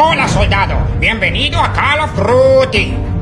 Hola soldado, bienvenido a Call of Duty.